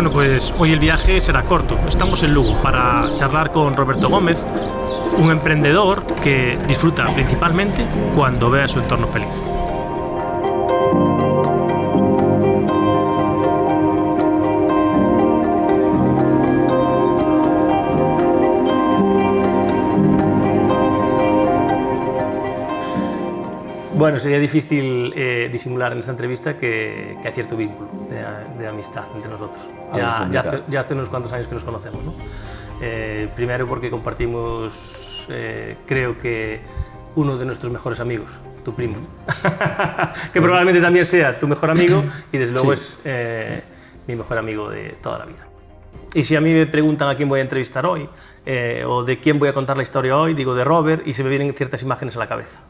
Bueno, pues hoy el viaje será corto. Estamos en Lugo para charlar con Roberto Gómez, un emprendedor que disfruta principalmente cuando ve a su entorno feliz. Bueno, sería difícil eh, disimular en esta entrevista que, que hay cierto vínculo de, de amistad entre nosotros. Ya, ya, hace, ya, hace, unos cuantos años que nos conocemos. ¿no? Eh, primero porque compartimos, eh, creo que, uno de nuestros mejores amigos, tu primo, que probablemente también sea tu mejor amigo y desde luego sí. es eh, mi mejor amigo de toda la vida. Y si a mí me preguntan a quién voy a entrevistar hoy, eh, o de quién voy a contar la historia hoy, digo de Robert y se me vienen ciertas imágenes a la cabeza.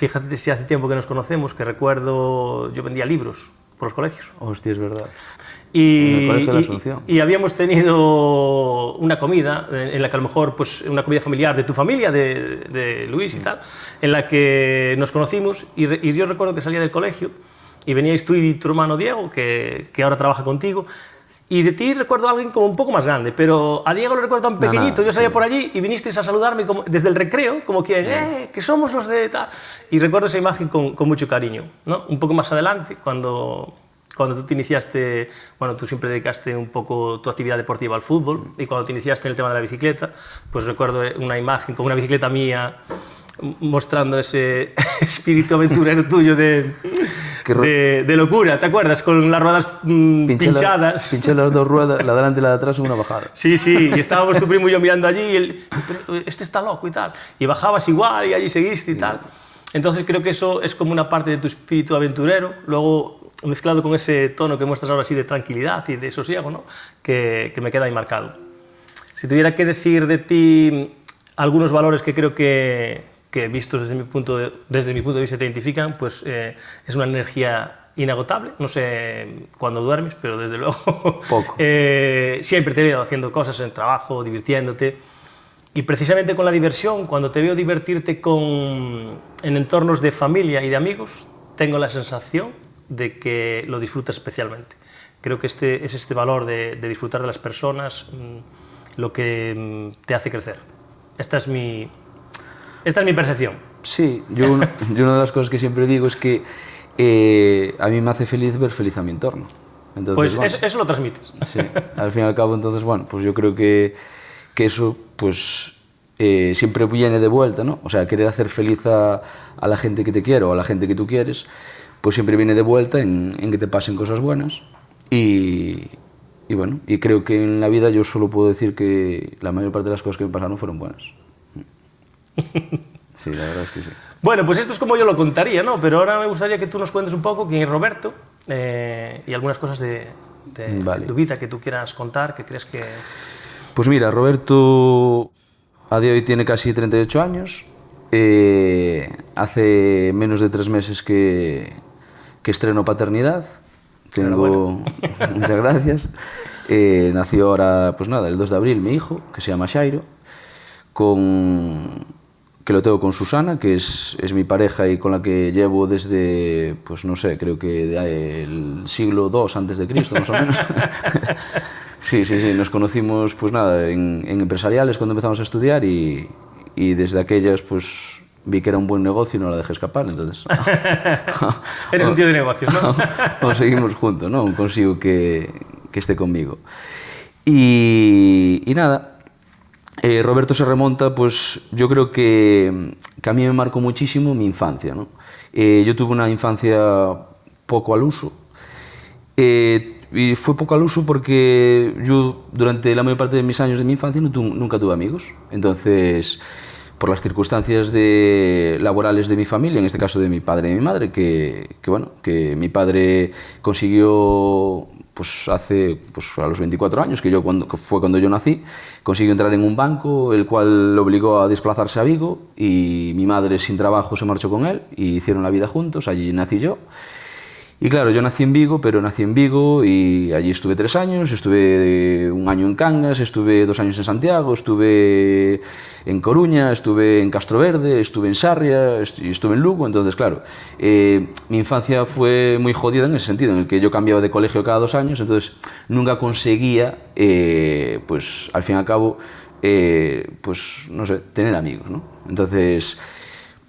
Fíjate si hace tiempo que nos conocemos, que recuerdo, yo vendía libros por los colegios. Hostia, es verdad. Y, en el Colegio de la Asunción. Y, y, habíamos tenido una comida, en la que a lo mejor, pues una comida familiar de tu familia, de, de Luis y tal, en la que nos conocimos y, re, y, yo recuerdo que salía del colegio y veníais tú y tu hermano Diego, que, que ahora trabaja contigo, y de ti recuerdo a alguien como un poco más grande, pero a Diego lo recuerdo tan pequeñito. No, no, yo salía sí. por allí y vinisteis a saludarme como, desde el recreo, como quien, eh, que somos los de tal. Y recuerdo esa imagen con, con, mucho cariño. ¿no? Un poco más adelante, cuando, cuando tú te iniciaste, bueno, tú siempre dedicaste un poco tu actividad deportiva al fútbol, y cuando te iniciaste en el tema de la bicicleta, pues recuerdo una imagen con una bicicleta mía mostrando ese espíritu aventurero tuyo de, de, de, locura, ¿te acuerdas? Con las ruedas mmm, pinché pinchadas. La, pinché las dos ruedas, la delante y la de atrás, una bajada. Sí, sí, y estábamos tu primo y yo mirando allí, y él, este está loco y tal. Y bajabas igual, y allí seguiste y tal. Entonces creo que eso es como una parte de tu espíritu aventurero, luego mezclado con ese tono que muestras ahora así de tranquilidad y de sosiego, ¿no? que, que me queda ahí marcado. Si tuviera que decir de ti algunos valores que creo que, que vistos desde mi punto de, desde mi punto de vista te identifican, pues eh, es una energía inagotable, no sé cuándo duermes, pero desde luego Poco. eh, siempre te veo haciendo cosas en trabajo, divirtiéndote, y precisamente con la diversión, cuando te veo divertirte con, en entornos de familia y de amigos, tengo la sensación de que lo disfrutas especialmente. Creo que este, es este valor de, de disfrutar de las personas mmm, lo que mmm, te hace crecer. Esta es mi, esta es mi percepción. Sí, yo, una, yo una de las cosas que siempre digo es que eh, a mí me hace feliz ver feliz a mi entorno. Entonces, pues bueno, eso, eso, lo transmites. Sí, al fin y al cabo, entonces, bueno, pues yo creo que, que eso, pues, eh, siempre viene de vuelta, ¿no? O sea, querer hacer feliz a, a, la gente que te quiere o a la gente que tú quieres, pues siempre viene de vuelta en, en que te pasen cosas buenas. Y, y bueno, y creo que en la vida yo solo puedo decir que la mayor parte de las cosas que me pasaron fueron buenas. Sí, la verdad es que sí. Bueno, pues esto es como yo lo contaría, ¿no? Pero ahora me gustaría que tú nos cuentes un poco quién es Roberto eh, y algunas cosas de, de, vale. de, tu vida que tú quieras contar, que crees que... Pues mira, Roberto a día de hoy tiene casi 38 años. Eh, hace menos de tres meses que, que estreno paternidad. Tengo... Muchas gracias. Eh, nació ahora, pues nada, el 2 de abril mi hijo, que se llama Shairo, con que lo tengo con Susana, que es, es, mi pareja y con la que llevo desde, pues no sé, creo que el siglo II antes de Cristo, más o menos. sí, sí, sí, nos conocimos, pues nada, en, en empresariales cuando empezamos a estudiar y, y, desde aquellas, pues vi que era un buen negocio y no la dejé escapar, entonces... Eres un tío de negocio, ¿no? conseguimos juntos, ¿no? Consigo que, que esté conmigo. Y, y nada, eh, Roberto se remonta, pues yo creo que, que, a mí me marcó muchísimo mi infancia. ¿no? Eh, yo tuve una infancia poco al uso. Eh, y fue poco al uso porque yo durante la mayor parte de mis años de mi infancia nunca tuve amigos. Entonces, por las circunstancias laborales de mi familia, en este caso de mi padre y mi madre, que bueno, que mi padre consiguió pues hace pues a los 24 años, que, yo cuando, fue cuando yo nací, consiguió entrar en un banco, el cual lo obligó a desplazarse a Vigo y mi madre sin trabajo se marchó con él y hicieron la vida juntos, allí nací yo. Y claro, yo nací en Vigo, pero nací en Vigo y allí estuve tres años, estuve un año en Cangas, estuve dos años en Santiago, estuve en Coruña, estuve en Castroverde, estuve en Sarria estuve en Lugo, entonces claro, eh, mi infancia fue muy jodida en ese sentido, en el que yo cambiaba de colegio cada dos años, entonces nunca conseguía, eh, pues al fin y al cabo, eh, pues no sé, tener amigos, ¿no? Entonces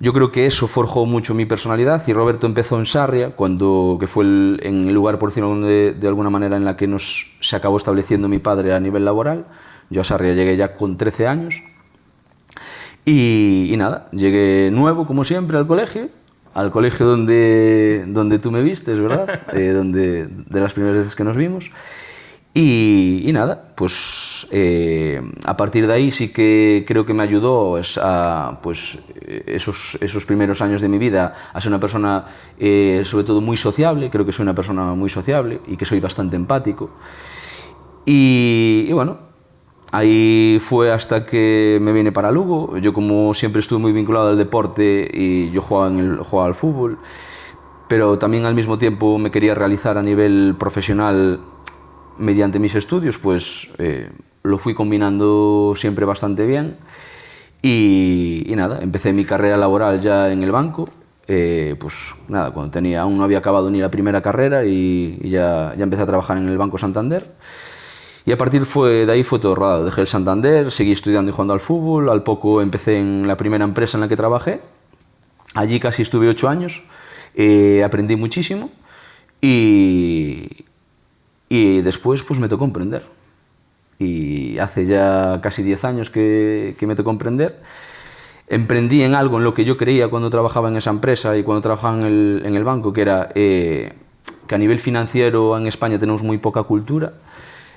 yo creo que eso forjó mucho mi personalidad y Roberto empezó en Sarria, cuando, que fue el, en el lugar, por decirlo de, de, alguna manera, en la que nos, se acabó estableciendo mi padre a nivel laboral. Yo a Sarria llegué ya con 13 años y, y nada, llegué nuevo, como siempre, al colegio, al colegio donde, donde tú me vistes, ¿verdad? eh, donde, de las primeras veces que nos vimos. Y, y, nada, pues eh, a partir de ahí sí que creo que me ayudó a, pues, esos, esos primeros años de mi vida a ser una persona eh, sobre todo muy sociable, creo que soy una persona muy sociable y que soy bastante empático. Y, y bueno, ahí fue hasta que me vine para Lugo, yo como siempre estuve muy vinculado al deporte y yo jugaba, en el, jugaba al fútbol, pero también al mismo tiempo me quería realizar a nivel profesional mediante mis estudios, pues eh, lo fui combinando siempre bastante bien. Y, nada, empecé mi carrera laboral ya en el banco, eh, pues nada, cuando tenía, aún no había acabado ni la primera carrera y, y ya, ya, empecé a trabajar en el Banco Santander. Y a partir fue, de ahí fue todo rodado, dejé el Santander, seguí estudiando y jugando al fútbol, al poco empecé en la primera empresa en la que trabajé, allí casi estuve ocho años, eh, aprendí muchísimo. Y, y después pues me tocó emprender. Y hace ya casi 10 años que, que, me tocó emprender. Emprendí en algo en lo que yo creía cuando trabajaba en esa empresa y cuando trabajaba en el, en el banco, que era eh, que a nivel financiero en España tenemos muy poca cultura.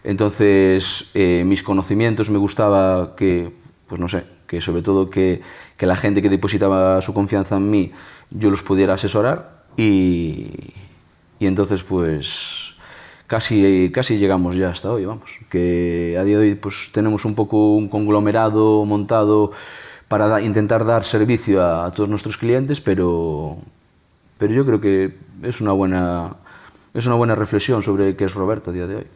Entonces, eh, mis conocimientos me gustaba que, pues no sé, que sobre todo que, que la gente que depositaba su confianza en mí, yo los pudiera asesorar. Y, y entonces, pues casi, casi llegamos ya hasta hoy, vamos. Que a día de hoy pues, tenemos un poco un conglomerado montado para intentar dar servicio a, a, todos nuestros clientes, pero, pero yo creo que es una, buena, es una buena reflexión sobre qué es Roberto a día de hoy.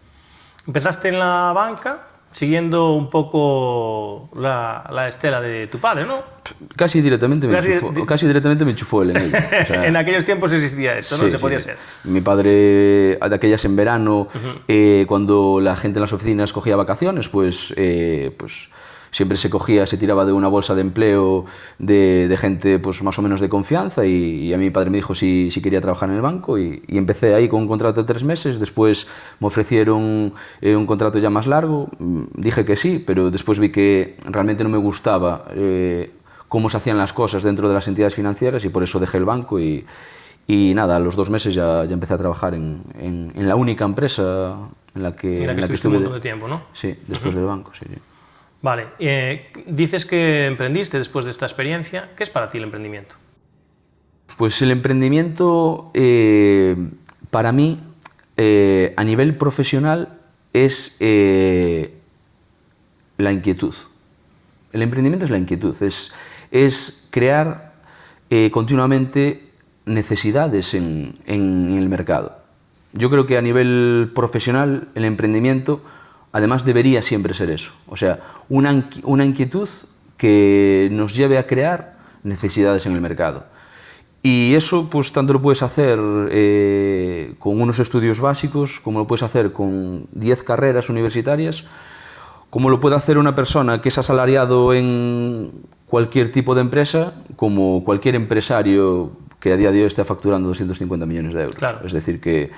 Empezaste en la banca, siguiendo un poco la, la, estela de tu padre, ¿no? Casi directamente me, casi, enchufó, casi directamente me enchufó él en ello. O sea, en aquellos tiempos existía esto, ¿no? Sí, Se podía sí. ser. Mi padre, de aquellas en verano, uh -huh. eh, cuando la gente en las oficinas cogía vacaciones, pues, eh, pues siempre se cogía, se tiraba de una bolsa de empleo de, de gente pues, más o menos de confianza y, y, a mi padre me dijo si, si quería trabajar en el banco y, y, empecé ahí con un contrato de tres meses, después me ofrecieron eh, un contrato ya más largo, mm, dije que sí, pero después vi que realmente no me gustaba eh, cómo se hacían las cosas dentro de las entidades financieras y por eso dejé el banco y, y nada, a los dos meses ya, ya empecé a trabajar en, en, en, la única empresa en la que, en la que, en la que estuve un montón de tiempo, ¿no? Sí, después uh -huh. del banco, sí. sí. Vale, eh, dices que emprendiste después de esta experiencia. ¿Qué es para ti el emprendimiento? Pues el emprendimiento, eh, para mí, eh, a nivel profesional, es la inquietud. El emprendimiento es la inquietud, es, es crear continuamente necesidades en, en el mercado. Yo creo que a nivel profesional, el emprendimiento además debería siempre ser eso, o sea, una, una inquietud que nos lleve a crear necesidades en el mercado. Y eso, pues, tanto lo puedes hacer eh, con unos estudios básicos, como lo puedes hacer con 10 carreras universitarias, como lo puede hacer una persona que es asalariado en cualquier tipo de empresa, como cualquier empresario que a día de hoy esté facturando 250 millones de euros. Claro. Es decir, que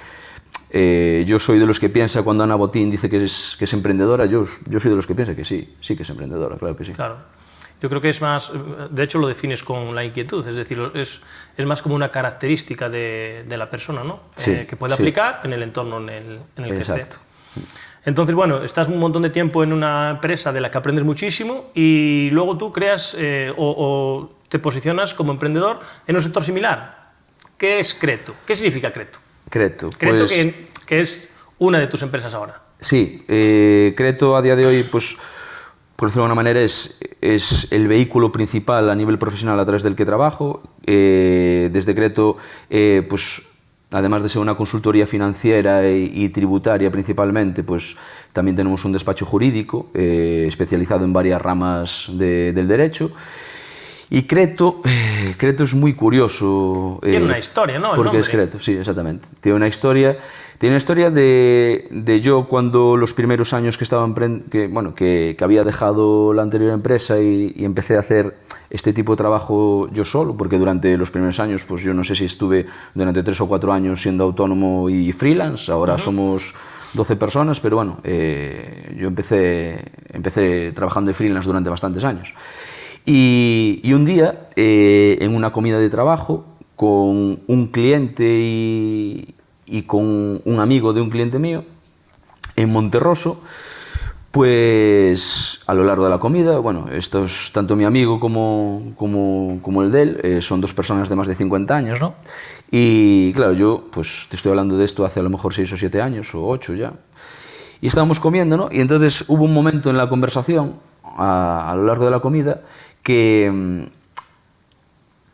eh, yo soy de los que piensa cuando Ana Botín dice que es, que es emprendedora, yo, yo soy de los que piensa que sí, sí que es emprendedora, claro que sí. Claro. Yo creo que es más, de hecho lo defines con la inquietud, es decir, es, es más como una característica de, de la persona, ¿no? Sí, eh, que puede sí. aplicar en el entorno en el, en el que Exacto. esté. Entonces, bueno, estás un montón de tiempo en una empresa de la que aprendes muchísimo y luego tú creas eh, o, o te posicionas como emprendedor en un sector similar. ¿Qué es Creto? ¿Qué significa Creto? Creto. Creto pues, que, que, es una de tus empresas ahora. Sí, eh, Creto a día de hoy, pues, por decirlo de alguna manera, es, es el vehículo principal a nivel profesional a través del que trabajo. Eh, desde Creto, eh, pues, además de ser una consultoría financiera y, tributaria principalmente, pues también tenemos un despacho jurídico especializado en varias ramas del derecho. Y Creto, eh, Creto es muy curioso. Tiene eh, una historia, ¿no? porque es Creto, sí, exactamente. Tiene una historia, tiene una historia de, de yo cuando los primeros años que estaba que, bueno, que, que, había dejado la anterior empresa y, y empecé a hacer este tipo de trabajo yo solo, porque durante los primeros años, pues yo no sé si estuve durante tres o cuatro años siendo autónomo y freelance, ahora somos 12 personas, pero bueno, eh, yo empecé, empecé trabajando de freelance durante bastantes años. Y, un día, eh, en una comida de trabajo, con un cliente y, con un amigo de un cliente mío, en Monterroso, pues a lo largo de la comida, bueno, estos, tanto mi amigo como, como, el de él, eh, son dos personas de más de 50 años, ¿no? Y claro, yo pues te estoy hablando de esto hace a lo mejor 6 o 7 años, o 8 ya. Y estábamos comiendo, ¿no? Y entonces hubo un momento en la conversación, a lo largo de la comida, que,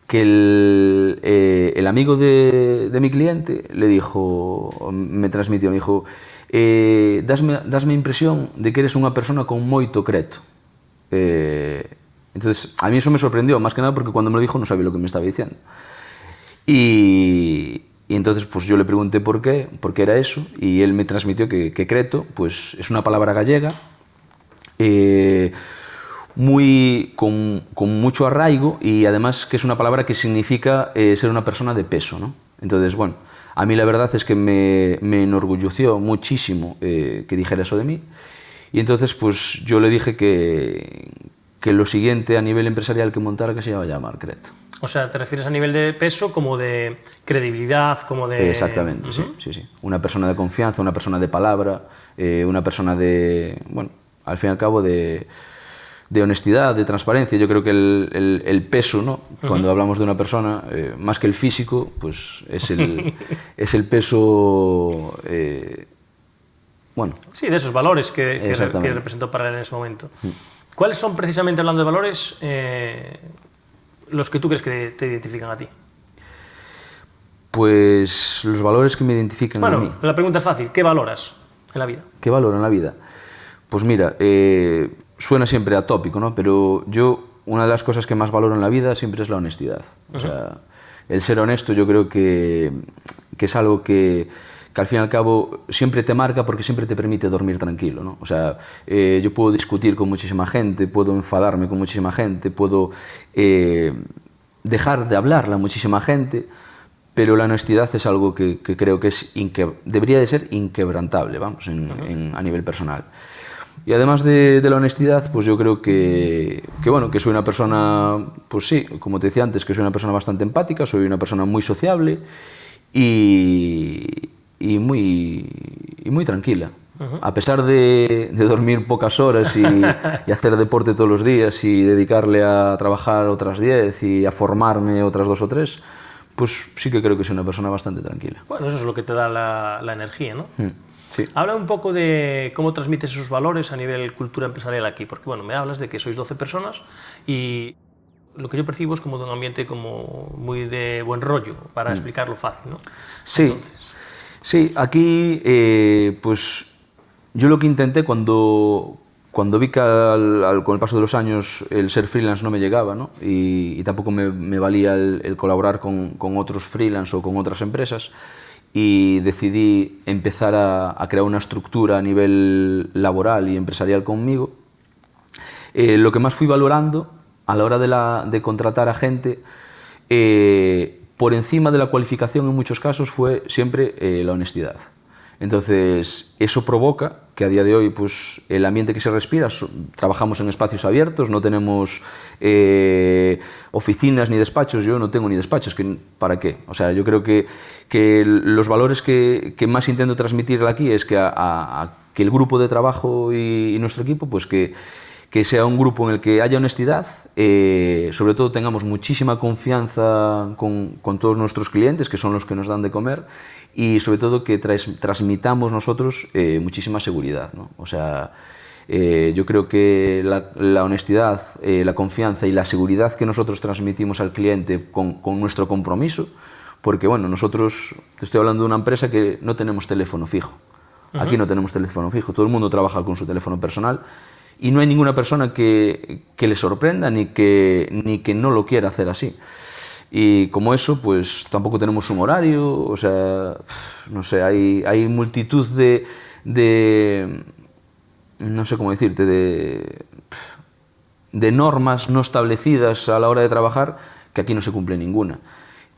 que el, eh, el amigo de, de, mi cliente le dijo, me transmitió, me dijo, eh, dasme, dasme impresión de que eres unha persona con moito creto. Eh, entonces, a mí eso me sorprendió, más que nada porque cuando me lo dijo no sabía lo que me estaba diciendo. Y, y entonces pues yo le pregunté por qué, por qué era eso, y él me transmitió que, que creto pues, es una palabra gallega, eh, muy, con, con, mucho arraigo y además que es una palabra que significa eh, ser una persona de peso. ¿no? Entonces, bueno, a mí la verdad es que me, me enorgulleció muchísimo eh, que dijera eso de mí y entonces pues yo le dije que, que lo siguiente a nivel empresarial que montara que se iba a llamar Creto. O sea, ¿te refieres a nivel de peso como de credibilidad, como de...? Exactamente, uh -huh. sí, sí, sí. Una persona de confianza, una persona de palabra, eh, una persona de, bueno, al fin y al cabo de, de honestidad, de transparencia. Yo creo que el, el, el peso, ¿no? Cuando uh -huh. hablamos de una persona, eh, más que el físico, pues es el, es el peso... Eh, bueno. Sí, de esos valores que, que, que representó para él en ese momento. Uh -huh. ¿Cuáles son precisamente, hablando de valores, eh, los que tú crees que te identifican a ti? Pues los valores que me identifican bueno, a mí. la pregunta es fácil. ¿Qué valoras en la vida? ¿Qué valoro en la vida? Pues mira, eh, suena siempre atópico, ¿no? Pero yo, una de las cosas que más valoro en la vida siempre es la honestidad. Uh -huh. O sea, el ser honesto yo creo que, que es algo que, que al fin y al cabo siempre te marca porque siempre te permite dormir tranquilo, ¿no? O sea, eh, yo puedo discutir con muchísima gente, puedo enfadarme con muchísima gente, puedo eh, dejar de hablarle a muchísima gente, pero la honestidad es algo que, que creo que es debería de ser inquebrantable, vamos, en, uh -huh. en, a nivel personal. Y además de, de, la honestidad, pues yo creo que, que, bueno, que soy una persona, pues sí, como te decía antes, que soy una persona bastante empática, soy una persona muy sociable y, y, muy, y muy tranquila. Uh -huh. A pesar de, de, dormir pocas horas y, y, hacer deporte todos los días y dedicarle a trabajar otras 10 y a formarme otras dos o tres, pues sí que creo que soy una persona bastante tranquila. Bueno, eso es lo que te da la, la energía, ¿no? Mm. Sí. Habla un poco de cómo transmites esos valores a nivel cultura empresarial aquí, porque bueno, me hablas de que sois 12 personas y lo que yo percibo es como de un ambiente como muy de buen rollo, para mm. explicarlo fácil, ¿no? Sí, Entonces... sí, aquí eh, pues yo lo que intenté cuando, cuando vi que al, al, con el paso de los años el ser freelance no me llegaba, ¿no? Y, y tampoco me, me valía el, el colaborar con, con otros freelance o con otras empresas, y decidí empezar a, crear una estructura a nivel laboral y empresarial conmigo, eh, lo que más fui valorando a la hora de contratar a gente, eh, por encima de la cualificación en muchos casos, fue siempre eh, la honestidad. Entonces, eso provoca que a día de hoy pues, el ambiente que se respira, trabajamos en espacios abiertos, no tenemos eh, oficinas ni despachos, yo no tengo ni despachos, que, ¿para qué? O sea, yo creo que, que los valores que, que, más intento transmitir aquí es que, a, que el grupo de trabajo y nuestro equipo, pues que, que sea un grupo en el que haya honestidad, eh, sobre todo tengamos muchísima confianza con, con, todos nuestros clientes, que son los que nos dan de comer, y sobre todo que tras, transmitamos nosotros eh, muchísima seguridad. ¿no? O sea, eh, yo creo que la, la honestidad, eh, la confianza y la seguridad que nosotros transmitimos al cliente con, con nuestro compromiso, porque bueno, nosotros, te estoy hablando de una empresa que no tenemos teléfono fijo. Aquí no tenemos teléfono fijo, todo el mundo trabaja con su teléfono personal y no hay ninguna persona que, que le sorprenda ni que, ni que no lo quiera hacer así. Y como eso, pues tampoco tenemos un horario, o sea, no sé, hay, hay multitud de, de, no sé cómo decirte, de, de normas no establecidas a la hora de trabajar que aquí no se cumple ninguna.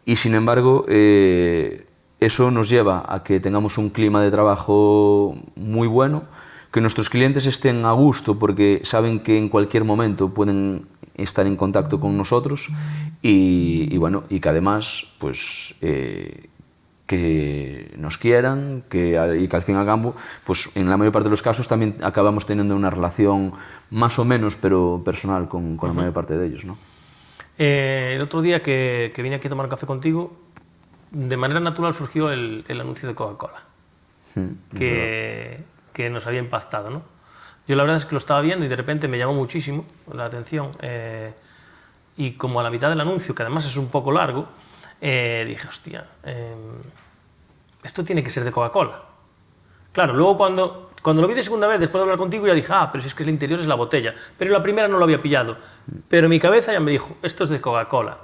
Y sin embargo, eh, eso nos lleva a que tengamos un clima de trabajo muy bueno, que nuestros clientes estén a gusto porque saben que en cualquier momento pueden estar en contacto con nosotros y, y bueno, y que además, pues, eh, que nos quieran que, y que al fin y al cabo, pues en la mayor parte de los casos también acabamos teniendo una relación más o menos, pero personal con, con la mayor parte de ellos. ¿no? Eh, el otro día que, que, vine aquí a tomar café contigo, de manera natural surgió el, el anuncio de Coca-Cola, hmm, que, que, nos había impactado. ¿no? Yo la verdad es que lo estaba viendo y de repente me llamó muchísimo la atención. Eh, y como a la mitad del anuncio, que además es un poco largo, eh, dije, hostia, eh, esto tiene que ser de Coca-Cola. Claro, luego cuando, cuando lo vi de segunda vez, después de hablar contigo, ya dije, ah, pero si es que el interior es la botella. Pero la primera no lo había pillado. Pero mi cabeza ya me dijo, esto es de Coca-Cola.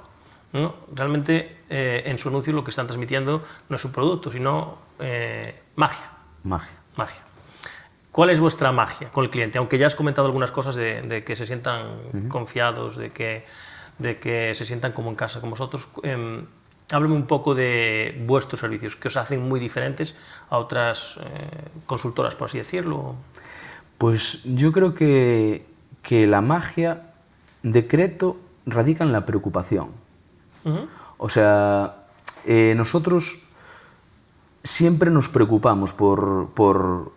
¿no? Realmente eh, en su anuncio lo que están transmitiendo no es un producto, sino eh, magia. Magia. Magia. ¿Cuál es vuestra magia con el cliente? Aunque ya has comentado algunas cosas de, de que se sientan uh -huh. confiados, de que, de que se sientan como en casa con vosotros. Eh, háblame un poco de vuestros servicios, que os hacen muy diferentes a otras eh, consultoras, por así decirlo. Pues yo creo que, que la magia decreto radica en la preocupación. Uh -huh. O sea, eh, nosotros siempre nos preocupamos por, por,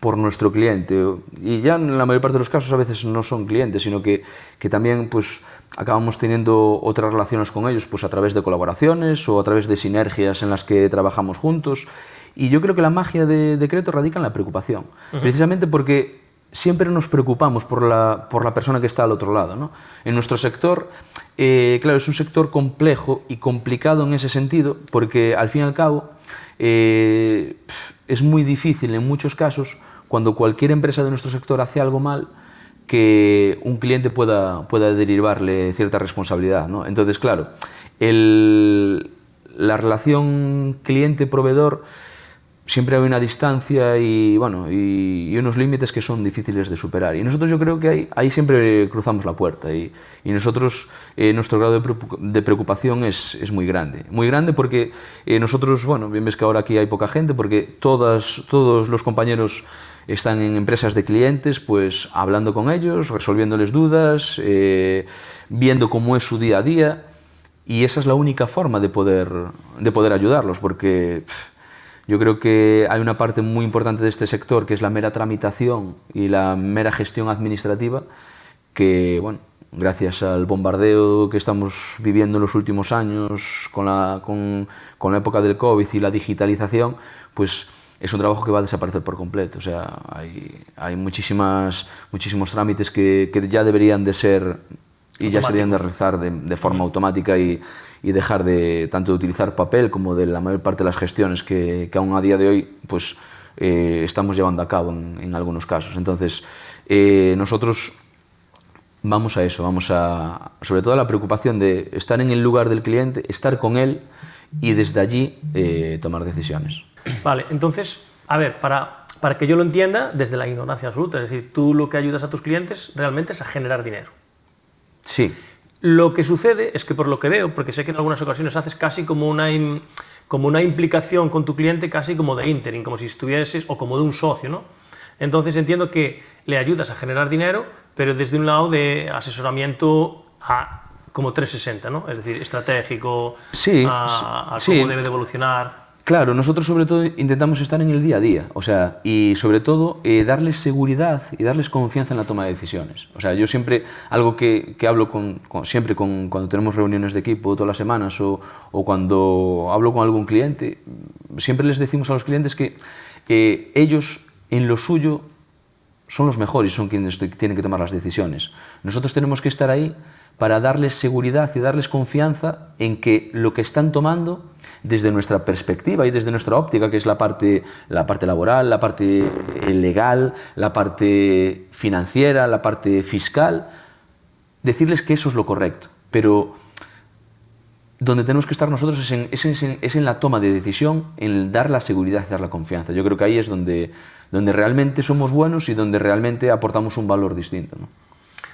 por nuestro cliente. Y ya en la mayor parte de los casos a veces no son clientes, sino que, que también pues, acabamos teniendo otras relaciones con ellos pues, a través de colaboraciones o a través de sinergias en las que trabajamos juntos. Y yo creo que la magia de Decreto radica en la preocupación, uh -huh. precisamente porque siempre nos preocupamos por la, por la persona que está al otro lado. ¿no? En nuestro sector, eh, claro, es un sector complejo y complicado en ese sentido, porque al fin y al cabo eh, es muy difícil en muchos casos cuando cualquier empresa de nuestro sector hace algo mal, que un cliente pueda, pueda derivarle cierta responsabilidad. ¿no? Entonces, claro, la relación cliente-proveedor siempre hay una distancia y, bueno, y, y, unos límites que son difíciles de superar. Y nosotros yo creo que ahí, ahí siempre cruzamos la puerta y, y nosotros, eh, nuestro grado de preocupación es, es, muy grande. Muy grande porque eh, nosotros, bueno, bien ves que ahora aquí hay poca gente porque todas, todos los compañeros están en empresas de clientes, pues hablando con ellos, resolviéndoles dudas, eh, viendo cómo es su día a día y esa es la única forma de poder, de poder ayudarlos porque... Pff, yo creo que hay una parte muy importante de este sector que es la mera tramitación y la mera gestión administrativa que, bueno, gracias al bombardeo que estamos viviendo en los últimos años con la, con, con la época del COVID y la digitalización, pues es un trabajo que va a desaparecer por completo. O sea, hay, hay muchísimas, muchísimos trámites que, que ya deberían de ser y ya se deberían de realizar de, de forma automática y, y dejar de tanto de utilizar papel como de la mayor parte de las gestiones que, que aún a día de hoy pues, eh, estamos llevando a cabo en, en algunos casos. Entonces, eh, nosotros vamos a eso, vamos a, sobre todo a la preocupación de estar en el lugar del cliente, estar con él y desde allí eh, tomar decisiones. Vale, entonces, a ver, para, para que yo lo entienda, desde la ignorancia absoluta, es decir, tú lo que ayudas a tus clientes realmente es a generar dinero. Sí. Lo que sucede es que por lo que veo, porque sé que en algunas ocasiones haces casi como una, como una implicación con tu cliente casi como de interim, como si estuvieses, o como de un socio, ¿no? Entonces entiendo que le ayudas a generar dinero, pero desde un lado de asesoramiento a como 360, ¿no? Es decir, estratégico, sí, a, a sí. cómo debe de evolucionar. Claro, nosotros sobre todo intentamos estar en el día a día, o sea, y sobre todo eh, darles seguridad y darles confianza en la toma de decisiones. O sea, yo siempre, algo que, que hablo con, siempre con, cuando tenemos reuniones de equipo todas las semanas o, o, cuando hablo con algún cliente, siempre les decimos a los clientes que ellos en lo suyo son los mejores, son quienes tienen que tomar las decisiones. Nosotros tenemos que estar ahí para darles seguridad y darles confianza en que lo que están tomando desde nuestra perspectiva y desde nuestra óptica, que es la parte, la parte laboral, la parte eh, legal, la parte financiera, la parte fiscal, decirles que eso es lo correcto. Pero donde tenemos que estar nosotros es en, es en, es en la toma de decisión, en dar la seguridad y dar la confianza. Yo creo que ahí es donde, donde realmente somos buenos y donde realmente aportamos un valor distinto. ¿no?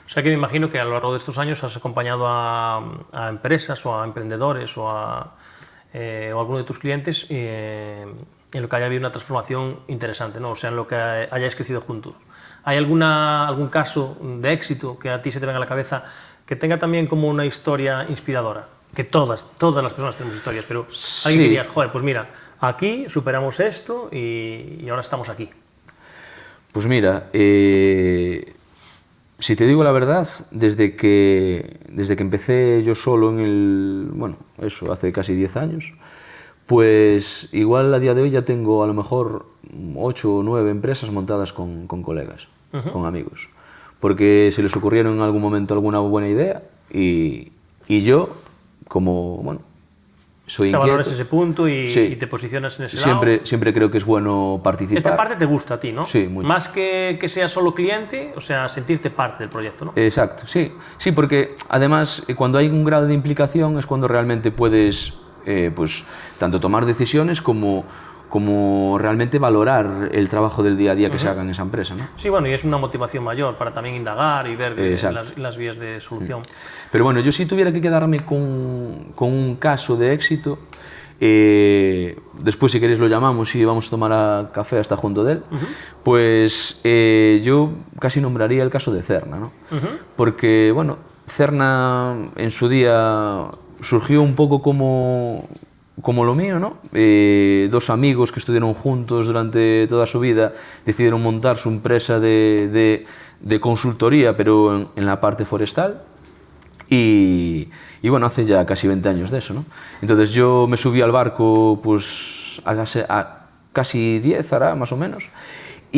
O sea que me imagino que a lo largo de estos años has acompañado a, a empresas o a emprendedores o a, eh, o a alguno de tus clientes eh, en lo que haya habido una transformación interesante, ¿no? o sea, en lo que hayáis crecido juntos. ¿Hay alguna, algún caso de éxito que a ti se te venga a la cabeza que tenga también como una historia inspiradora? Que todas, todas las personas tenemos historias, pero Sí. alguien diría, joder, pues mira, aquí superamos esto y, y ahora estamos aquí. Pues mira, eh, si te digo la verdad, desde que, desde que empecé yo solo en el, bueno, eso, hace casi 10 años, pues igual a día de hoy ya tengo a lo mejor 8 o 9 empresas montadas con, con colegas, con amigos, porque se les ocurrieron en algún momento alguna buena idea y, y yo, como, bueno, soy O sea, valoras ese punto y, Sí. y te posicionas en ese lado. siempre, siempre creo que es bueno participar. Esta parte te gusta a ti, ¿no? Sí, mucho. Más que que sea solo cliente, o sea, sentirte parte del proyecto, ¿no? Exacto, sí. Sí, porque además eh, cuando hay un grado de implicación es cuando realmente puedes eh, pues, tanto tomar decisiones como, como realmente valorar el trabajo del día a día que se haga en esa empresa. ¿no? Sí, bueno, y es una motivación mayor para también indagar y ver eh, las, las vías de solución. Pero bueno, yo si tuviera que quedarme con, con un caso de éxito, eh, después si queréis lo llamamos y vamos a tomar a café hasta junto de él, pues eh, yo casi nombraría el caso de Cerna, ¿no? Porque, bueno, Cerna en su día surgió un poco como, como lo mío, ¿no? Eh, dos amigos que estuvieron juntos durante toda su vida decidieron montar su empresa de, de, de consultoría, pero en, en, la parte forestal. Y, y, bueno, hace ya casi 20 años de eso, ¿no? Entonces yo me subí al barco, pues, a, a casi 10, hará, más o menos.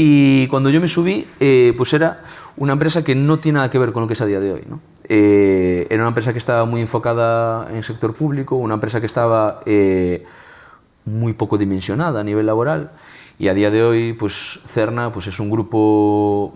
Y cuando yo me subí, eh, pues era una empresa que no tiene nada que ver con lo que es a día de hoy, ¿no? Eh, era una empresa que estaba muy enfocada en el sector público, una empresa que estaba eh, muy poco dimensionada a nivel laboral y a día de hoy pues Cerna pues es un grupo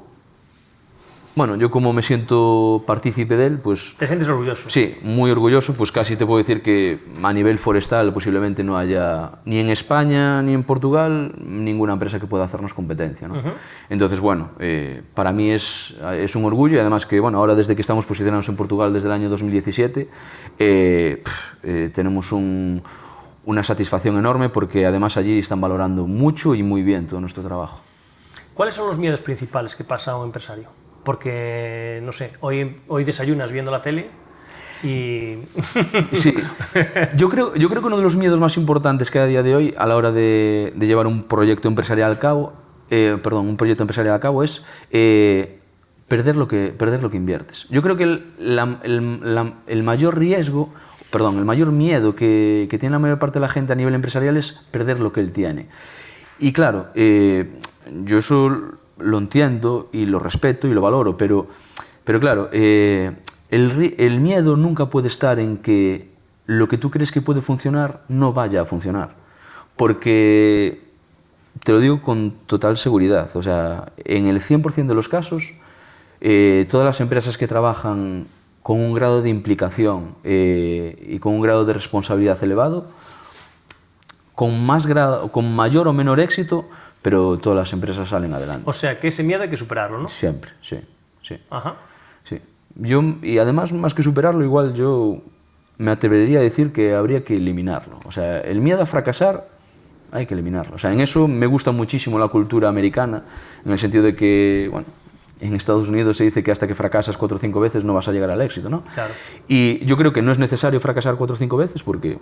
bueno yo como me siento partícipe de él pues ¿Te sientes orgulloso? sí muy orgulloso pues casi te puedo decir que a nivel forestal posiblemente no haya ni en España ni en Portugal ninguna empresa que pueda hacernos competencia ¿no? entonces bueno eh, para mí es, es un orgullo y además que bueno ahora desde que estamos posicionados en Portugal desde el año 2017 eh, eh, tenemos un una satisfacción enorme porque además allí están valorando mucho y muy bien todo nuestro trabajo. ¿Cuáles son los miedos principales que pasa un empresario? Porque, no sé, hoy, hoy desayunas viendo la tele y... Sí, yo creo, yo creo que uno de los miedos más importantes que hay a día de hoy a la hora de, llevar un proyecto empresarial a cabo, eh, perdón, un proyecto empresarial a cabo es eh, perder, lo que, perder lo que inviertes. Yo creo que el, el- el mayor riesgo, perdón, el mayor miedo que, que tiene la mayor parte de la gente a nivel empresarial es perder lo que él tiene. Y claro, eh, yo eso lo entiendo y lo respeto y lo valoro, pero, pero claro, eh, el, el miedo nunca puede estar en que lo que tú crees que puede funcionar no vaya a funcionar. Porque, te lo digo con total seguridad, o sea, en el 100% de los casos, eh, todas las empresas que trabajan con un grado de implicación eh, y con un grado de responsabilidad elevado, con, más grado, con mayor o menor éxito, pero todas las empresas salen adelante. O sea, que ese miedo hay que superarlo, ¿no? Siempre, sí, sí, Ajá. sí. Yo, y además, más que superarlo, igual yo me atrevería a decir que habría que eliminarlo. O sea, el miedo a fracasar hay que eliminarlo. O sea, en eso me gusta muchísimo la cultura americana, en el sentido de que, bueno, en Estados Unidos se dice que hasta que fracasas cuatro o cinco veces no vas a llegar al éxito, ¿no? Claro. Y yo creo que no es necesario fracasar cuatro o cinco veces porque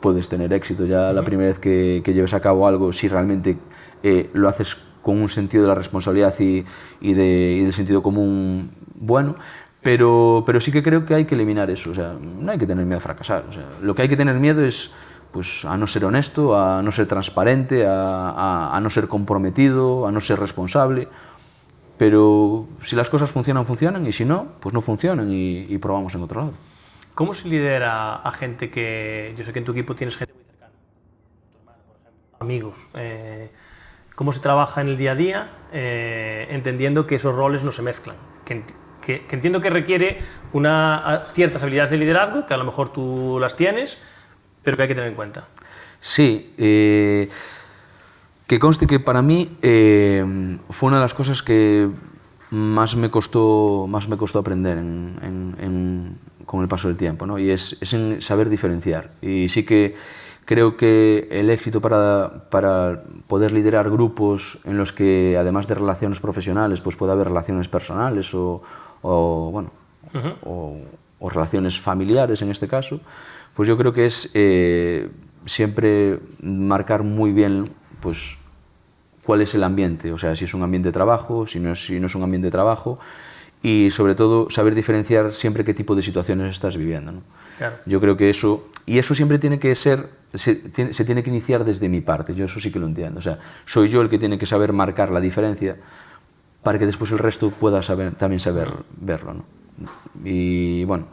puedes tener éxito ya la primera vez que, que lleves a cabo algo si realmente eh, lo haces con un sentido de la responsabilidad y, y de- y del sentido común bueno. Pero, pero sí que creo que hay que eliminar eso. O sea, no hay que tener miedo a fracasar. O sea, lo que hay que tener miedo es pues, a no ser honesto, a no ser transparente, a, a- a no ser comprometido, a no ser responsable. pero si las cosas funcionan, funcionan, y si no, pues no funcionan y, y probamos en otro lado. ¿Cómo se lidera a gente que, yo sé que en tu equipo tienes gente muy cercana, tu hermano, por ejemplo, amigos, eh, cómo se trabaja en el día a día, eh, entendiendo que esos roles no se mezclan, que, entiendo que requiere una, ciertas habilidades de liderazgo, que a lo mejor tú las tienes, pero que hay que tener en cuenta. Sí, eh, que conste que para mí eh, fue una de las cosas que más me costó, más me costó aprender en, en, en, con el paso del tiempo, ¿no? y es, saber diferenciar. Y sí que creo que el éxito para, para poder liderar grupos en los que, además de relaciones profesionales, pues pueda haber relaciones personales o, o bueno, uh -huh. o, o, relaciones familiares en este caso, pues yo creo que es eh, siempre marcar muy bien pues, cuál es el ambiente, o sea, si es un ambiente de trabajo, si no es, si no es un ambiente de trabajo, y sobre todo saber diferenciar siempre qué tipo de situaciones estás viviendo. ¿no? Claro. Yo creo que eso, y eso siempre tiene que ser, se tiene, se tiene que iniciar desde mi parte, yo eso sí que lo entiendo, o sea, soy yo el que tiene que saber marcar la diferencia para que después el resto pueda saber, también saber verlo. ¿no? Y bueno,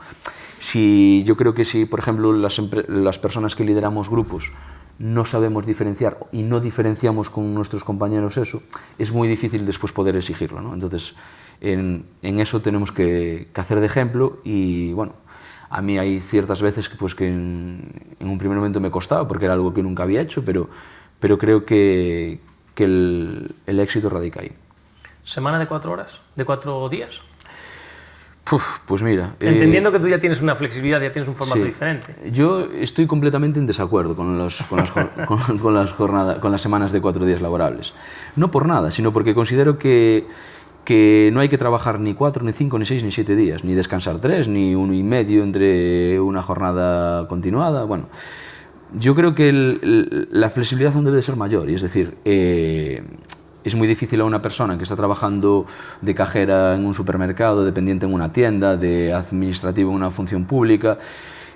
si, yo creo que si, por ejemplo, las, las personas que lideramos grupos no sabemos diferenciar y no diferenciamos con nuestros compañeros eso, es muy difícil después poder exigirlo. ¿no? Entonces, en, en eso tenemos que, que, hacer de ejemplo y, bueno, a mí hay ciertas veces que, pues, que en, en, un primer momento me costaba porque era algo que nunca había hecho, pero, pero creo que, que el, el éxito radica ahí. ¿Semana de cuatro horas? ¿De cuatro días? Uf, pues mira... Entendiendo eh, que tú ya tienes una flexibilidad, ya tienes un formato sí. diferente. Yo estoy completamente en desacuerdo con, los, con, las, con, con, las jornadas, con las semanas de cuatro días laborables. No por nada, sino porque considero que, que no hay que trabajar ni cuatro, ni cinco, ni seis, ni siete días, ni descansar tres, ni uno y medio entre una jornada continuada. Bueno, yo creo que la flexibilidad aún debe de ser mayor, y es decir, eh, es muy difícil a una persona que está trabajando de cajera en un supermercado, dependiente en una tienda, de administrativo en una función pública,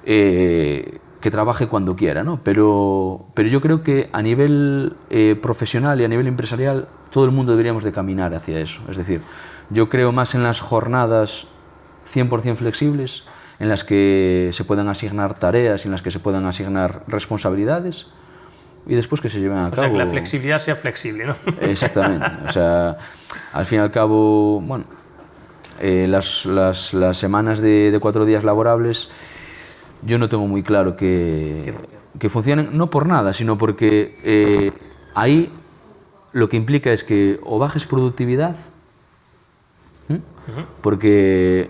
eh, que trabaje cuando quiera, ¿no? Pero, pero yo creo que a nivel eh, profesional y a nivel empresarial todo el mundo deberíamos de caminar hacia eso. Es decir, yo creo más en las jornadas 100% flexibles, en las que se puedan asignar tareas, en las que se puedan asignar responsabilidades, y después que se lleven a o cabo... O sea, que la flexibilidad sea flexible, ¿no? Exactamente. O sea, al fin y al cabo, bueno, eh, las, las, las, semanas de, de, cuatro días laborables yo no tengo muy claro que, que funcionen, no por nada, sino porque eh, ahí lo que implica es que o bajes productividad, ¿eh? porque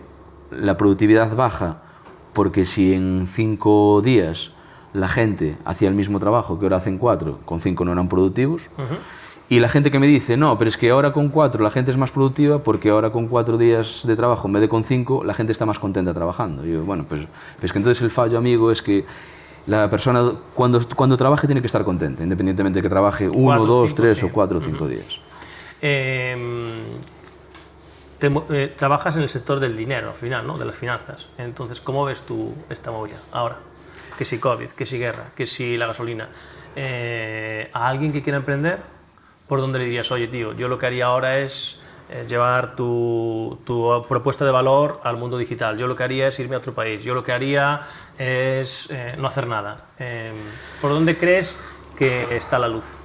la productividad baja, porque si en cinco días la gente hacía el mismo trabajo que ahora hacen cuatro, con cinco no eran productivos, uh -huh. Y la gente que me dice, no, pero es que ahora con cuatro la gente es más productiva porque ahora con cuatro días de trabajo en vez de con cinco la gente está más contenta trabajando. Y yo, bueno, pues, pues que entonces el fallo, amigo, es que la persona cuando, cuando trabaje tiene que estar contenta, independientemente de que trabaje uno, cuatro, dos, cinco, tres sí. o cuatro o cinco días. Eh, te, eh, trabajas en el sector del dinero, al final, ¿no? de las finanzas. Entonces, ¿cómo ves tú esta movida ahora? que si COVID, que si guerra, que si la gasolina, eh, a alguien que quiera emprender, ¿por dónde le dirías, oye tío, yo lo que haría ahora es eh, llevar tu, tu, propuesta de valor al mundo digital, yo lo que haría es irme a otro país, yo lo que haría es eh, no hacer nada. Em, ¿Por dónde crees que está la luz?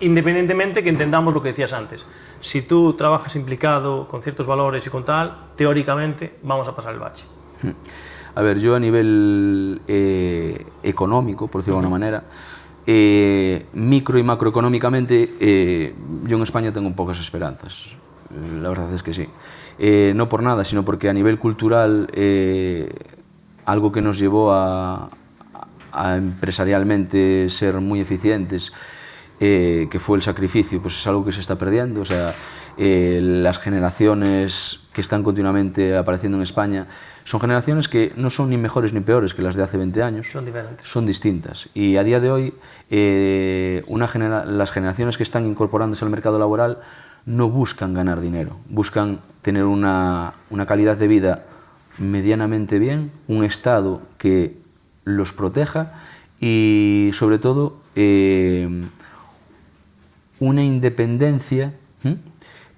Independientemente que entendamos lo que decías antes. Si tú trabajas implicado con ciertos valores y con tal, teóricamente vamos a pasar el bache. Hmm. A ver, yo a nivel eh, económico, por decirlo de alguna manera, eh, micro e macroeconómicamente eh, yo en España tengo pocas esperanzas eh, la verdad es que sí. Eh, no por nada, sino porque a nivel cultural eh, algo que nos llevó a, a empresarialmente ser muy eficientes eh, que fue el sacrificio, pues es algo que se está perdiendo. O sea, eh, las generaciones que están continuamente apareciendo en España son generaciones que no son ni mejores ni peores que las de hace 20 años. Son diferentes. Son distintas. Y a día de hoy, eh, una genera las generaciones que están incorporándose al mercado laboral no buscan ganar dinero, buscan tener una, una calidad de vida medianamente bien, un Estado que los proteja y, sobre todo, eh, una independencia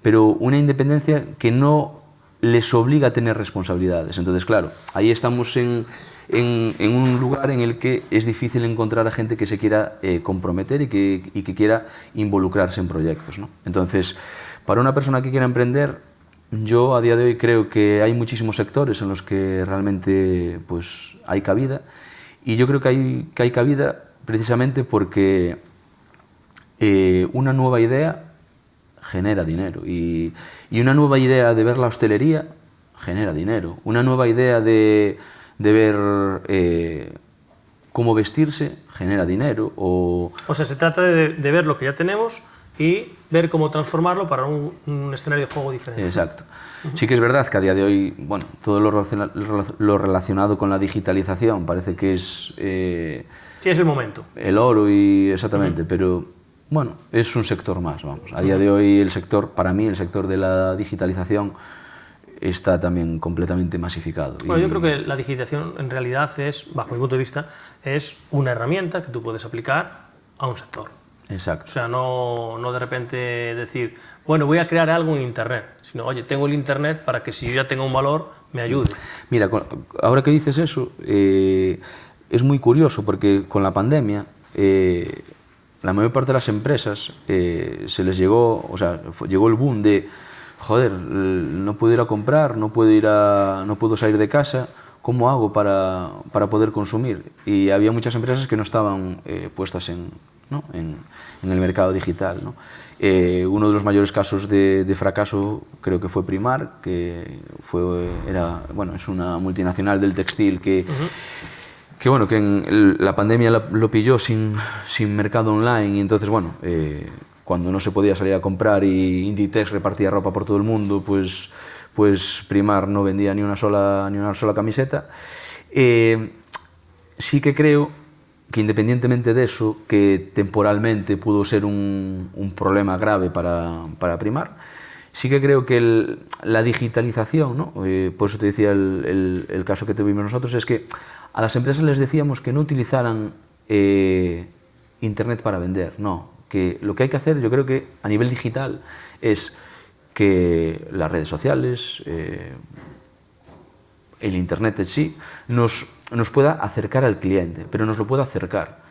pero una independencia que no les obliga a tener responsabilidades. Entonces, claro, ahí estamos en, en, en un lugar en el que es difícil encontrar a gente que se quiera eh, comprometer y que, y que quiera involucrarse en proyectos. ¿no? Entonces, para una persona que quiera emprender, yo a día de hoy creo que hay muchísimos sectores en los que realmente pues, hay cabida y yo creo que hay, que hay cabida precisamente porque eh, una nueva idea genera dinero y, y, una nueva idea de ver la hostelería genera dinero. Una nueva idea de, de ver eh, cómo vestirse genera dinero. O, o sea, se trata de, de, ver lo que ya tenemos y ver cómo transformarlo para un, un escenario de juego diferente. Exacto. Uh -huh. Sí que es verdad que a día de hoy, bueno, todo lo, lo relacionado con la digitalización parece que es... Eh, sí, es el momento. El oro y exactamente, uh -huh. pero bueno, es un sector más, vamos. A día de hoy el sector, para mí el sector de la digitalización está también completamente masificado. Bueno, y... yo creo que la digitalización en realidad es, bajo mi punto de vista, es una herramienta que tú puedes aplicar a un sector. Exacto. O sea, no, no de repente decir, bueno, voy a crear algo en Internet, sino, oye, tengo el Internet para que si yo ya tenga un valor, me ayude. Mira, ahora que dices eso, eh, es muy curioso porque con la pandemia eh, la mayor parte de las empresas eh, se les llegó, o sea, llegó el boom de, joder, no puedo ir a comprar, no puedo, ir a, no puedo salir de casa, ¿cómo hago para, para poder consumir? Y había muchas empresas que no estaban eh, puestas en, en, el mercado digital. Eh, uno de los mayores casos de, fracaso creo que fue Primar, que fue, era, bueno, es una multinacional del textil que... que bueno, que en el, la pandemia la, lo pilló sin, sin, mercado online y entonces bueno, eh, cuando no se podía salir a comprar y Inditex repartía ropa por todo el mundo, pues, pues Primar no vendía ni una sola, ni una sola camiseta. Eh, sí que creo que independientemente de eso, que temporalmente pudo ser un, un problema grave para, para Primar, sí que creo que el, la digitalización, ¿no? eh, por eso te decía el, el, el caso que tuvimos nosotros, es que a las empresas les decíamos que no utilizaran eh, Internet para vender, no, que lo que hay que hacer, yo creo que a nivel digital, es que las redes sociales, eh, el Internet en sí, nos, nos pueda acercar al cliente, pero nos lo pueda acercar,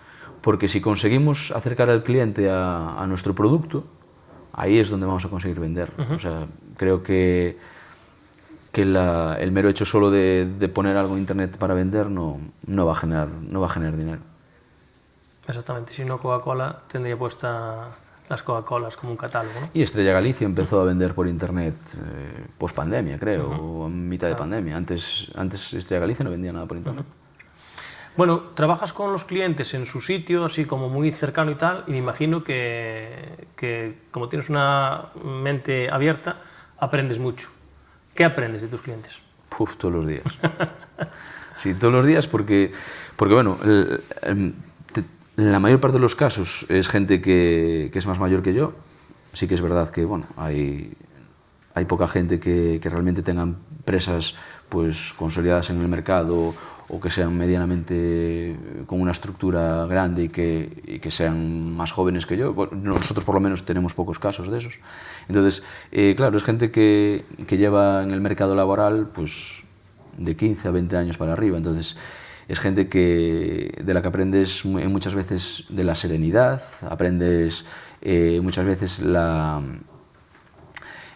porque si conseguimos acercar al cliente a, a nuestro producto, ahí es donde vamos a conseguir vender. Uh -huh. O sea, creo que que la, el mero hecho solo de, de, poner algo en internet para vender no, no, va a generar, no va a generar dinero. Exactamente, si no Coca-Cola tendría puesta las Coca-Colas como un catálogo. ¿no? Y Estrella Galicia empezó a vender por internet eh, post pandemia, creo, uh -huh. o a mitad de pandemia. Antes, antes Estrella Galicia no vendía nada por internet. Uh -huh. Bueno, trabajas con los clientes en su sitio, así como muy cercano y tal, y me imagino que, que como tienes una mente abierta, aprendes mucho. ¿Qué aprendes de tus clientes? Uf, todos los días. sí, todos los días porque, porque bueno, el, la mayor parte de los casos es gente que, que, es más mayor que yo. Sí que es verdad que, bueno, hay, hay poca gente que, que realmente tenga empresas pues, consolidadas en el mercado o que sean medianamente con una estructura grande y que, y que sean más jóvenes que yo. Nosotros por lo menos tenemos pocos casos de esos. Entonces, eh, claro, es gente que, que, lleva en el mercado laboral pues, de 15 a 20 años para arriba. Entonces, es gente que, de la que aprendes muchas veces de la serenidad, aprendes eh, muchas veces la,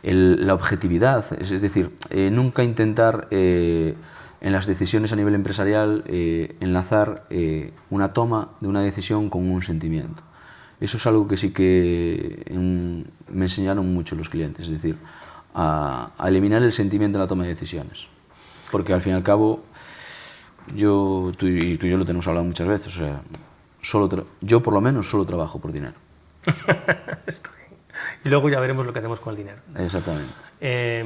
la objetividad, es, es decir, eh, nunca intentar eh, en las decisiones a nivel empresarial eh, enlazar una toma de una decisión con un sentimiento. Eso es algo que sí que en, me enseñaron mucho los clientes, es decir, a, a, eliminar el sentimiento en la toma de decisiones. Porque al fin y al cabo, yo, tú y, tú y yo lo tenemos hablado muchas veces, o sea, solo yo por lo menos solo trabajo por dinero. y luego ya veremos lo que hacemos con el dinero. Exactamente. Eh,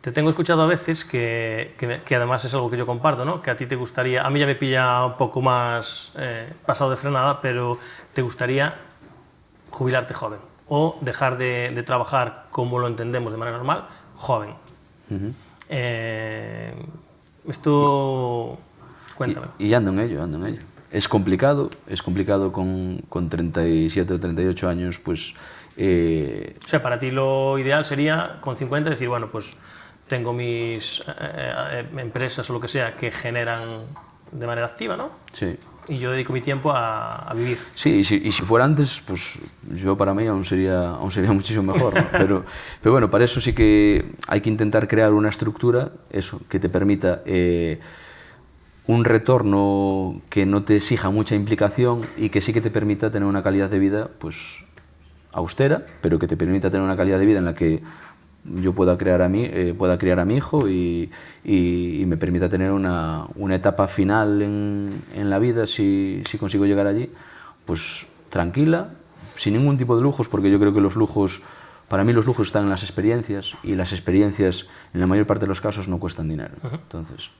te tengo escuchado a veces que, que, que, además es algo que yo comparto, ¿no? que a ti te gustaría, a mí ya me pilla un poco más eh, pasado de frenada, pero te gustaría jubilarte joven o dejar de, de, trabajar como lo entendemos de manera normal, joven. Uh -huh. eh, esto, cuéntame. Y, y, ando en ello, ando en ello. es complicado, es complicado con, con 37 o 38 años, pues... Eh... O sea, para ti lo ideal sería con 50 decir, bueno, pues tengo mis eh, eh, empresas o lo que sea que generan de manera activa, ¿no? Sí. Y yo dedico mi tiempo a, a vivir. Sí, y si, y si, fuera antes, pues yo para mí aún sería, aún sería muchísimo mejor, ¿no? pero, pero bueno, para eso sí que hay que intentar crear una estructura, eso, que te permita eh, un retorno que no te exija mucha implicación y que sí que te permita tener una calidad de vida, pues austera, pero que te permita tener una calidad de vida en la que yo pueda, crear a mí, eh, pueda criar a mi hijo y, y, y me permita tener una, una etapa final en, en, la vida, si, si consigo llegar allí, pues tranquila, sin ningún tipo de lujos, porque yo creo que los lujos, para mí los lujos están en las experiencias y las experiencias en la mayor parte de los casos no cuestan dinero. Uh -huh. Entonces,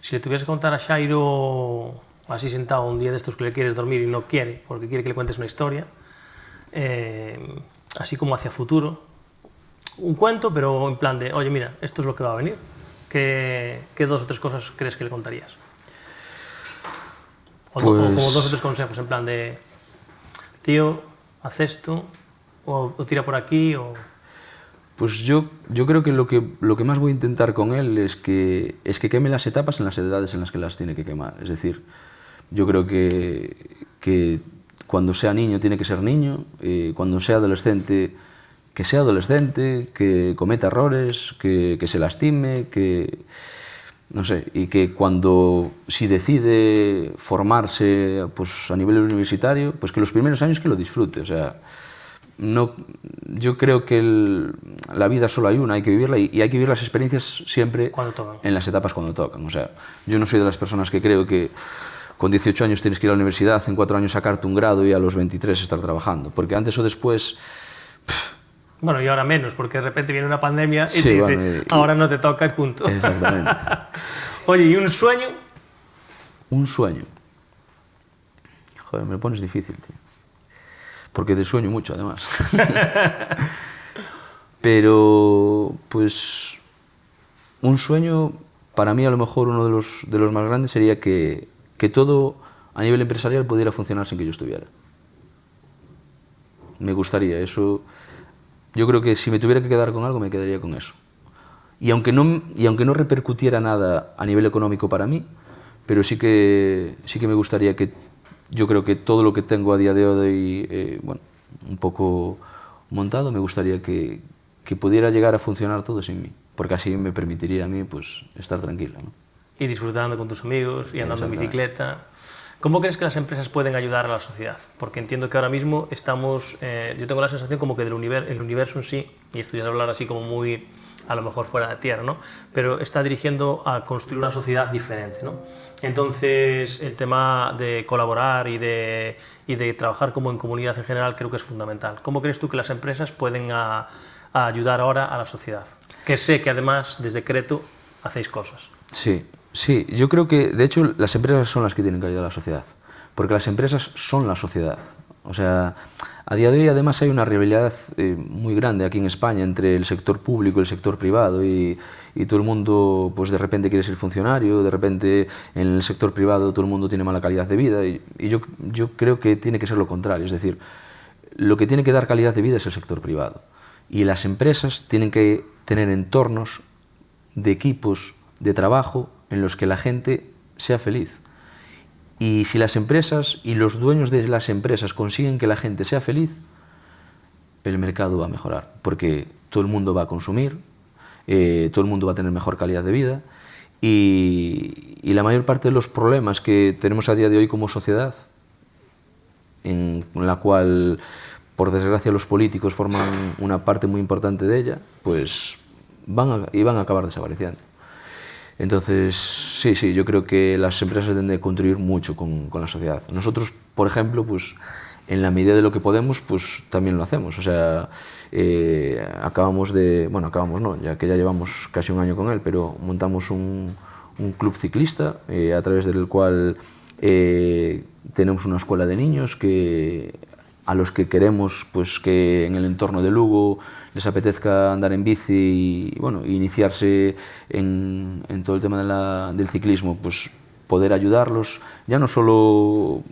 si le tuvieras que contar a Shairo, así sentado un día de estos que le quieres dormir y no quiere, porque quiere que le cuentes una historia, eh, así como hacia futuro, un cuento, pero en plan de, oye, mira, esto es lo que va a venir. ¿Qué, qué dos o tres cosas crees que le contarías? O, pues... como dos o tres consejos, en plan de, tío, haz esto, o, o tira por aquí, o... Pues yo, yo creo que lo, que lo que más voy a intentar con él es que, es que queme las etapas en las edades en las que las tiene que quemar. Es decir, yo creo que, que cuando sea niño tiene que ser niño, eh, cuando sea adolescente que sea adolescente, que cometa errores, que, que se lastime, que no sé, y que cuando si decide formarse pues, a nivel universitario, pues que los primeros años que lo disfrute, o sea, no, yo creo que el, la vida solo hay una, hay que vivirla y, y hay que vivir las experiencias siempre en las etapas cuando tocan. O sea, yo no soy de las personas que creo que con 18 años tienes que ir a la universidad, en 4 años sacarte un grado y a los 23 estar trabajando, porque antes o después... Bueno, y ahora menos, porque de repente viene una pandemia y sí, te dice, bueno, y, ahora no te toca y punto. Exactamente. Oye, ¿y un sueño? Un sueño. Joder, me lo pones difícil, tío. Porque te sueño mucho, además. Pero, pues, un sueño, para mí a lo mejor uno de los, de los más grandes sería que, que todo a nivel empresarial pudiera funcionar sin que yo estuviera. Me gustaría, eso yo creo que si me tuviera que quedar con algo, me quedaría con eso. Y aunque no, y aunque no repercutiera nada a nivel económico para mí, pero sí que, sí que me gustaría que, yo creo que todo lo que tengo a día de hoy, eh, bueno, un poco montado, me gustaría que, que pudiera llegar a funcionar todo sin mí, porque así me permitiría a mí pues, estar tranquilo. ¿no? Y disfrutando con tus amigos, y andando en bicicleta. ¿Cómo crees que las empresas pueden ayudar a la sociedad? Porque entiendo que ahora mismo estamos, eh, yo tengo la sensación como que del el universo en sí, y esto ya hablar así como muy, a lo mejor fuera de tierra, ¿no? Pero está dirigiendo a construir una sociedad diferente, ¿no? Entonces, el tema de colaborar y de, y de trabajar como en comunidad en general creo que es fundamental. ¿Cómo crees tú que las empresas pueden ayudar ahora a la sociedad? Que sé que además, desde Creto, hacéis cosas. Sí, Sí, yo creo que, de hecho, las empresas son las que tienen que ayudar a la sociedad, porque las empresas son la sociedad. O sea, a día de hoy además hay una rivalidad eh, muy grande aquí en España entre el sector público y el sector privado y, y, todo el mundo pues de repente quiere ser funcionario, de repente en el sector privado todo el mundo tiene mala calidad de vida y, y yo, yo creo que tiene que ser lo contrario, es decir, lo que tiene que dar calidad de vida es el sector privado y las empresas tienen que tener entornos de equipos de trabajo en los que la gente sea feliz. Y si las empresas y los dueños de las empresas consiguen que la gente sea feliz, el mercado va a mejorar, porque todo el mundo va a consumir, eh, todo el mundo va a tener mejor calidad de vida y, la mayor parte de los problemas que tenemos a día de hoy como sociedad, en la cual, por desgracia, los políticos forman una parte muy importante de ella, pues van y van a acabar desapareciendo. Entonces, sí, sí, yo creo que las empresas deben de contribuir mucho con, con, la sociedad. Nosotros, por ejemplo, pues en la medida de lo que podemos, pues también lo hacemos. O sea, eh, acabamos de, bueno, acabamos no, ya que ya llevamos casi un año con él, pero montamos un, un club ciclista eh, a través del cual eh, tenemos una escuela de niños que a los que queremos pues que en el entorno de Lugo les apetezca andar en bici y bueno, iniciarse en, en todo el tema de la, del ciclismo, pues poder ayudarlos, ya no solo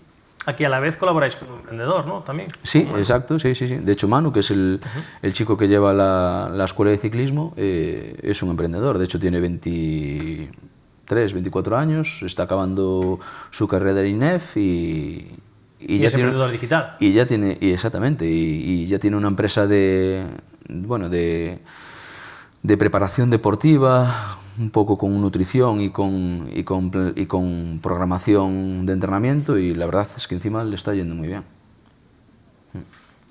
Aquí a la vez colaboráis con un emprendedor, ¿no? También. Sí, exacto, sí, sí, sí. De hecho, Manu, que es el, el chico que lleva la, la escuela de ciclismo, eh, es un emprendedor. De hecho, tiene 23, 24 años, está acabando su carrera en INEF y... Y, ya es tiene- emprendedor digital. y ya tiene, y exactamente, y, y ya tiene una empresa de, bueno, de, de preparación deportiva, un poco con nutrición y con, y, con, y con programación de entrenamiento, y la verdad es que encima le está yendo muy bien.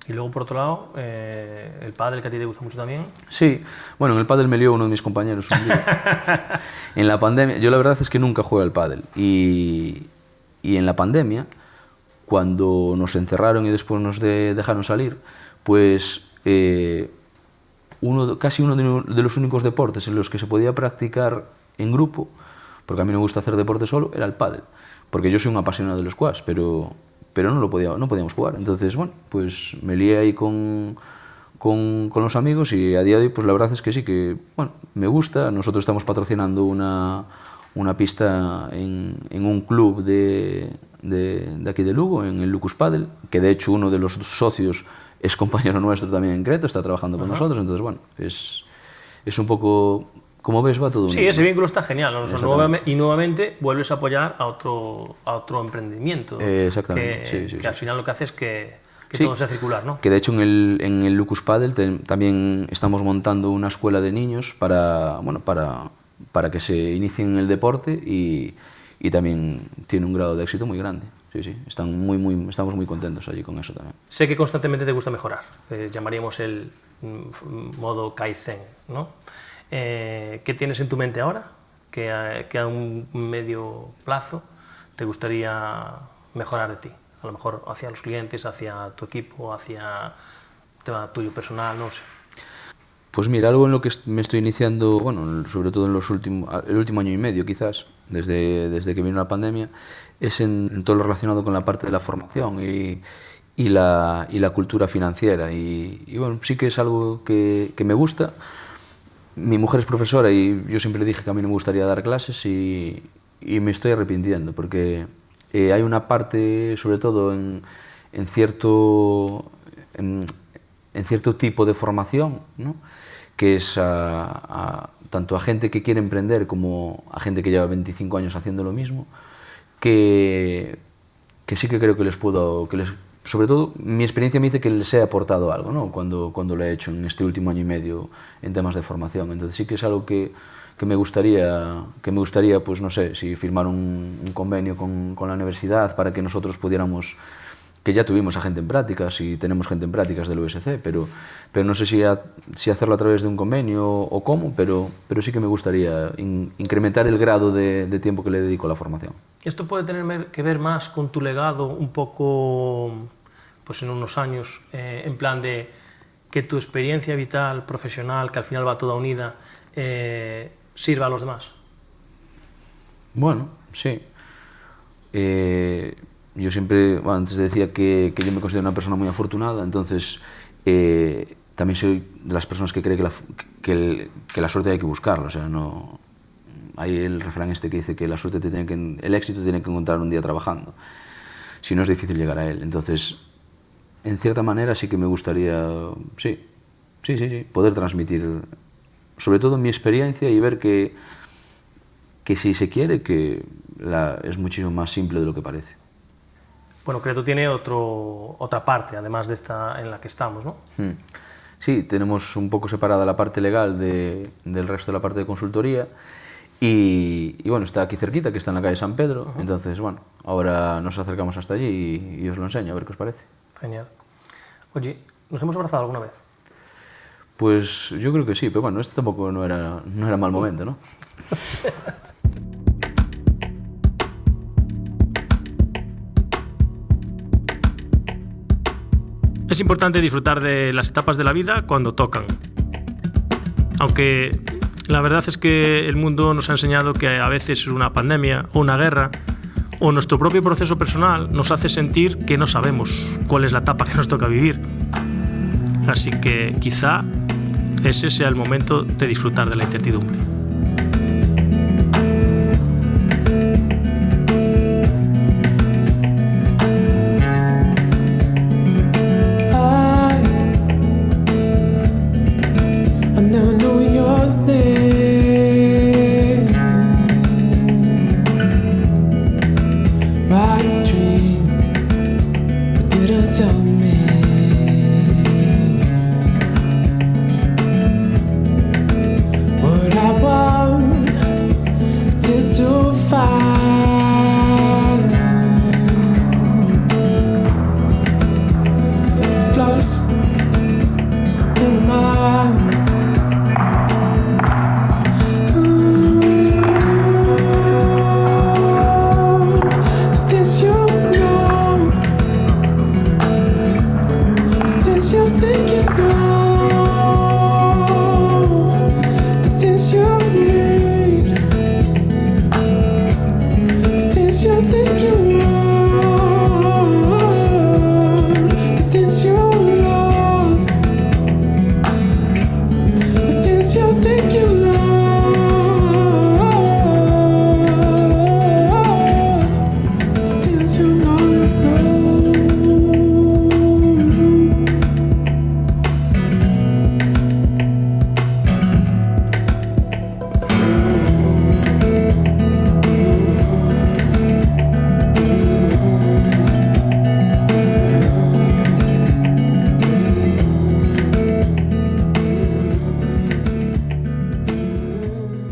Y luego, por otro lado, eh, el padre que a ti te gusta mucho también. Sí, bueno, en el pádel me lió uno de mis compañeros un día. en la pandemia, yo la verdad es que nunca jugué al pádel, y, y en la pandemia, cuando nos encerraron y después nos de- dejaron salir, pues eh, casi uno de, de los únicos deportes en los que se podía practicar en grupo, porque a mí me gusta hacer deporte solo, era el pádel. Porque yo soy un apasionado del squash, pero, pero no, lo podía, no podíamos jugar. Entonces, bueno, pues me lié ahí con, con, los amigos y a día de hoy, pues la verdad es que sí, que bueno, me gusta. Nosotros estamos patrocinando una, una pista en, un club de, de, de aquí de Lugo, en el Lucus Padel, que de hecho uno de los socios es compañero nuestro también en Creta, está trabajando con nosotros, entonces bueno, es, es un poco, como ves, va todo Sí, ese vínculo está genial. y nuevamente vuelves a apoyar a otro, a otro emprendimiento. Eh, exactamente, Que, sí, sí, que sí. al final lo que hace es que, que todo sea circular, ¿no? Que de hecho en el, en el Lucus Padel te- también estamos montando una escuela de niños para, bueno, para, para que se inicien en el deporte y, y también tiene un grado de éxito muy grande. Sí, sí, están muy, muy, estamos muy contentos allí con eso también. Sé que constantemente te gusta mejorar. eh, llamaríamos el mm, modo Kaizen, ¿no? Eh, ¿Qué tienes en tu mente ahora? Que a, que a un medio plazo te gustaría mejorar de ti. A lo mejor hacia los clientes, hacia tu equipo, hacia tema tuyo personal, no sé. Pues mira, algo en lo que me estoy iniciando, bueno, sobre todo en los últimos, el último año y medio quizás, desde, desde que vino la pandemia, es en, en todo lo relacionado con la parte de la formación y, y, la, y la cultura financiera. Y, y bueno, sí que es algo que, que me gusta. Mi mujer es profesora y yo siempre le dije que a mí no me gustaría dar clases y, me estoy arrepintiendo porque eh, hay una parte, sobre todo en, en cierto, en, en cierto tipo de formación, ¿no? que es a, a- tanto a gente que quiere emprender como a gente que lleva 25 años haciendo lo mismo, que, que sí que creo que les puedo, que les, sobre todo mi experiencia me dice que les he aportado algo, ¿no? cuando, cuando lo he hecho en este último año y medio en temas de formación. Entonces sí que es algo que, que me gustaría, que me gustaría, pues no sé, si firmar un, un convenio con, con la universidad para que nosotros pudiéramos que ya tuvimos a gente en prácticas y tenemos gente en prácticas del USC, pero, pero no sé si, a- si hacerlo a través de un convenio o cómo, pero, pero sí que me gustaría in- incrementar el grado de, de tiempo que le dedico a la formación. Esto puede tener que ver más con tu legado un poco, pues en unos años, eh, en plan de que tu experiencia vital, profesional, que al final va toda unida, eh, sirva a los demás. Bueno, sí. Eh, yo siempre, bueno, antes decía que, que yo me considero una persona muy afortunada, entonces eh, también soy de las personas que cree que la, que, el- que la suerte hay que buscarla, o sea, no... Hay el refrán este que dice que la suerte te tiene que, el éxito te tiene que encontrar un día trabajando, si no es difícil llegar a él. Entonces, en cierta manera sí que me gustaría, sí, sí, sí, sí, poder transmitir, sobre todo mi experiencia y ver que, que si se quiere, que la, es muchísimo más simple de lo que parece. Bueno, Creto tiene otro, otra parte, además de esta en la que estamos, ¿no? Hmm. Sí, tenemos un poco separada la parte legal de- del resto de la parte de consultoría y, y bueno, está aquí cerquita, que está en la calle San Pedro, entonces bueno, ahora nos acercamos hasta allí y, y os lo enseño, a ver qué os parece. Genial. Oye, ¿nos hemos abrazado alguna vez? Pues yo creo que sí, pero bueno, este tampoco no era, no era mal momento, ¿no? Es importante disfrutar de las etapas de la vida cuando tocan. Aunque la verdad es que el mundo nos ha enseñado que a veces una pandemia o una guerra o nuestro propio proceso personal nos hace sentir que no sabemos cuál es la etapa que nos toca vivir. Así que quizá ese sea el momento de disfrutar de la incertidumbre. tell me